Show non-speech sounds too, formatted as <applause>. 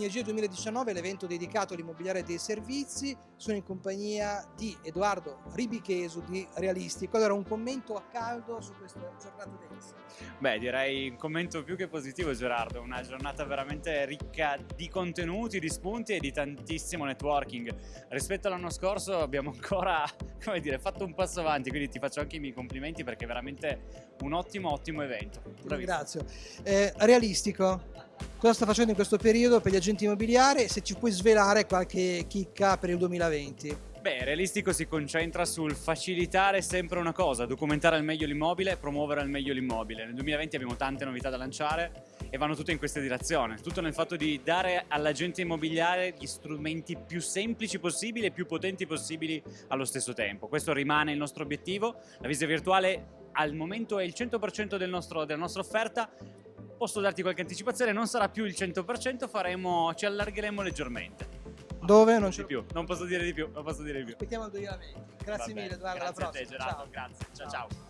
Sinergia 2019 è l'evento dedicato all'immobiliare dei servizi. Sono in compagnia di Edoardo Ribichesu di Realistico. Allora, un commento a caldo su questa giornata densa. Beh, direi un commento più che positivo, Gerardo. Una giornata veramente ricca di contenuti, di spunti e di tantissimo networking. Rispetto all'anno scorso abbiamo ancora, <laughs> come dire, fatto un passo avanti, quindi ti faccio anche i miei complimenti perché è veramente un ottimo, ottimo evento. Ti ringrazio. Eh, realistico, cosa sta facendo in questo periodo per gli agenti immobiliari? Se ci puoi svelare qualche chicca per il 2020. Beh, Realistico si concentra sul facilitare sempre una cosa, documentare al meglio l'immobile, promuovere al meglio l'immobile. Nel 2020 abbiamo tante novità da lanciare e vanno tutte in questa direzione. Tutto nel fatto di dare all'agente immobiliare gli strumenti più semplici possibili e più potenti possibili allo stesso tempo. Questo rimane il nostro obiettivo. La visita virtuale al momento è il 100% del nostro, della nostra offerta, posso darti qualche anticipazione, non sarà più il 100%, faremo, ci allargheremo leggermente. Dove? Non c'è più, non posso dire di più, non posso dire di più. Aspettiamo il 2020. Grazie mille Edoardo, alla prossima. Grazie a te Gerardo, ciao. grazie, ciao ciao. ciao.